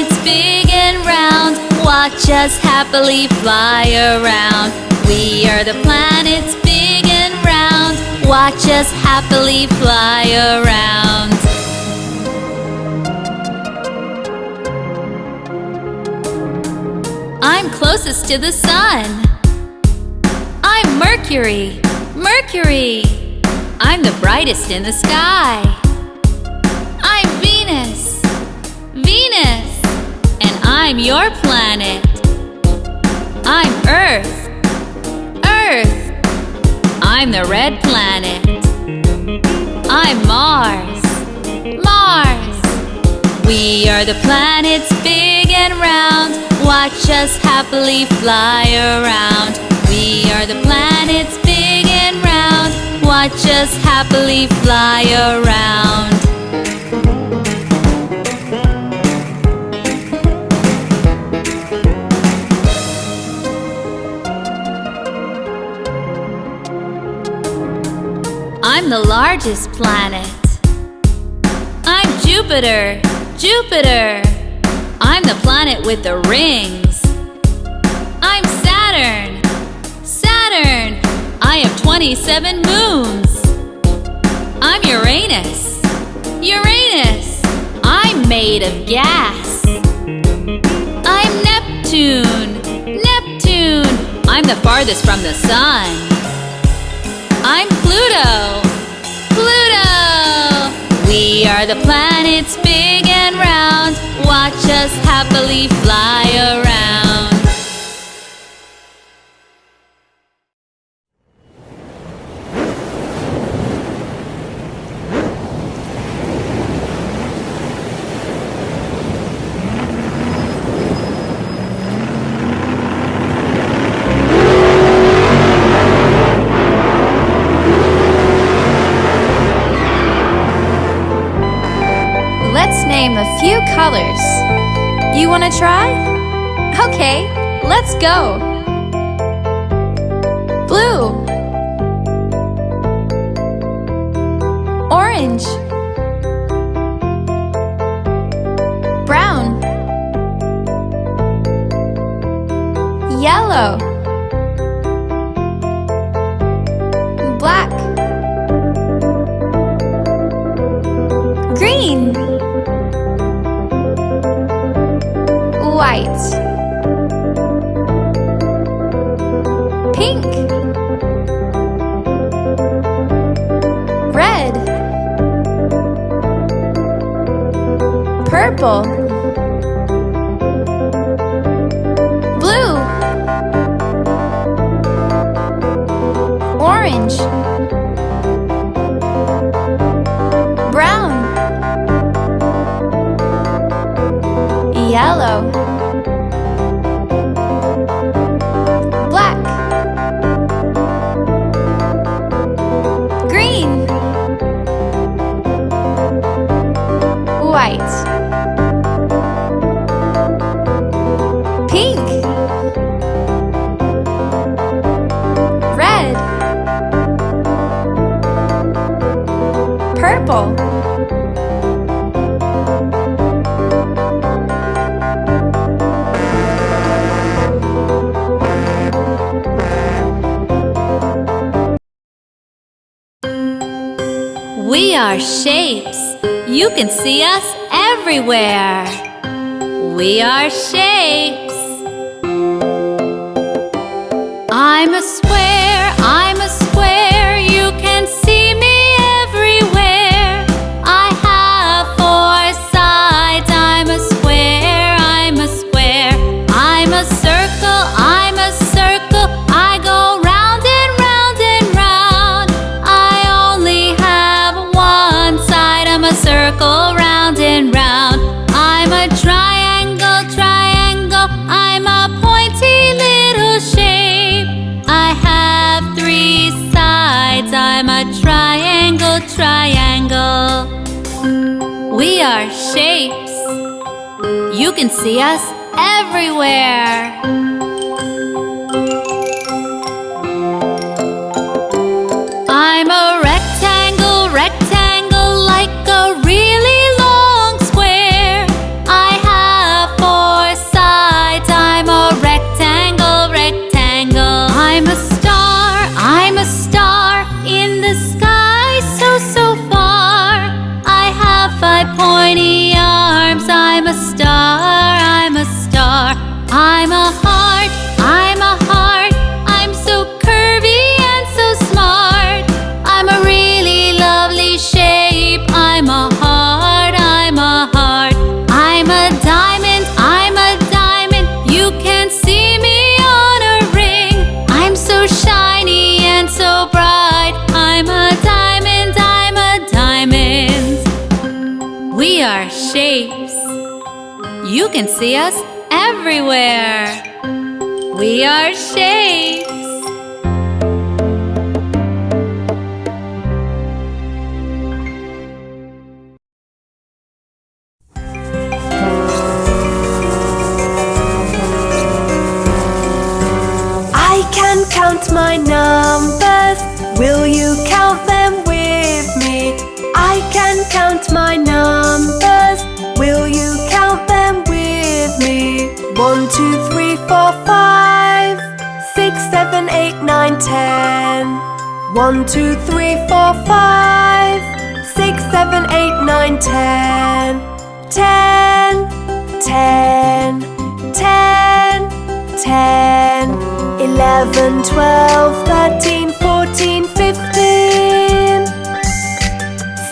planets big and round. Watch us happily fly around. We are the planets big and round. Watch us happily fly around. I'm closest to the sun. I'm Mercury. Mercury. I'm the brightest in the sky. I'm Venus. Venus. I'm your planet. I'm Earth. Earth. I'm the red planet. I'm Mars. Mars. We are the planets big and round. Watch us happily fly around. We are the planets big and round. Watch us happily fly around. I'm the largest planet. I'm Jupiter. Jupiter. I'm the planet with the rings. I'm Saturn. Saturn. I have 27 moons. I'm Uranus. Uranus. I'm made of gas. I'm Neptune. Neptune. I'm the farthest from the sun. I'm Pluto. We are the planets big and round. Watch us happily fly around. Name a few colors. You want to try? Okay, let's go. Blue. Orange. Brown. Yellow. Black. Green. White. Pink. Red. Purple. Blue. Orange. Brown. Yellow. Purple. We are shapes. You can see us everywhere. We are shapes. I'm a We are shapes. You can see us everywhere. Can see us everywhere. We are shapes. I can count my numbers. Will you One, two, three, four, five, six, seven, eight, nine, ten. Ten, ten, ten, ten. Eleven, twelve, thirteen, fourteen, fifteen.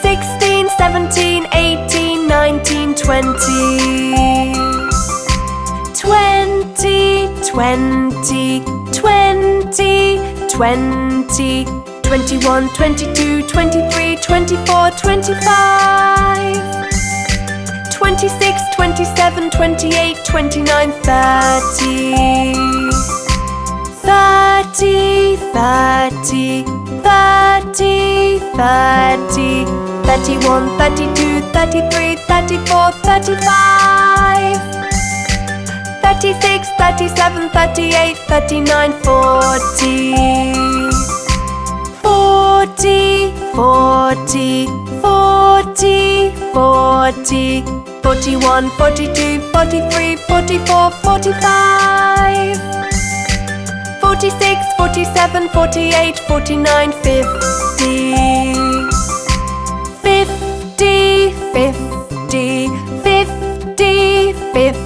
Sixteen, seventeen, eighteen, nineteen, twenty. Twenty, twenty, twenty, twenty. Twenty-one, twenty-two, twenty-three, twenty-four, twenty-five. 26, 27, 28, 29, 30. 30, 30, 30, 30. 31, 32, 33, 34, 35. 36, 37, 38, 39, 40. 40, 40, 40, 40, 41, 42, 43, 44, 45, 46, 47, 48, 49, 50, 50, 50, 50, 50.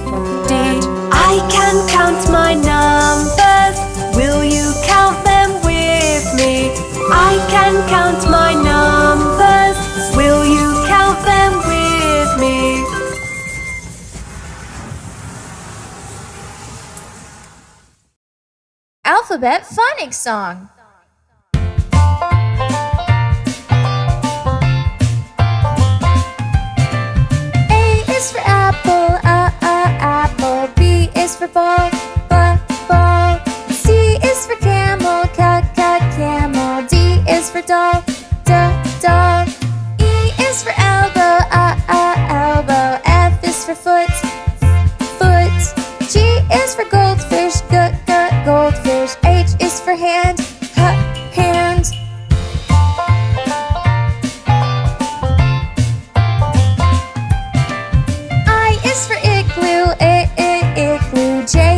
I can count my numbers. Will you count them with me? I can count Alphabet Phonics Song. A is for apple, uh, uh, apple. B is for ball,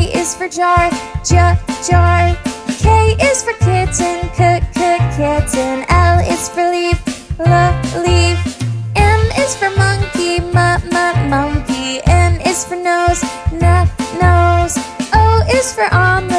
J is for jar, j, jar. K is for kitten, k, k, kitten. L is for leaf, l, leaf. M is for monkey, m, m, monkey. N is for nose, n, nose. O is for omelet.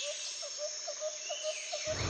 Thank you.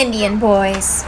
Indian Boys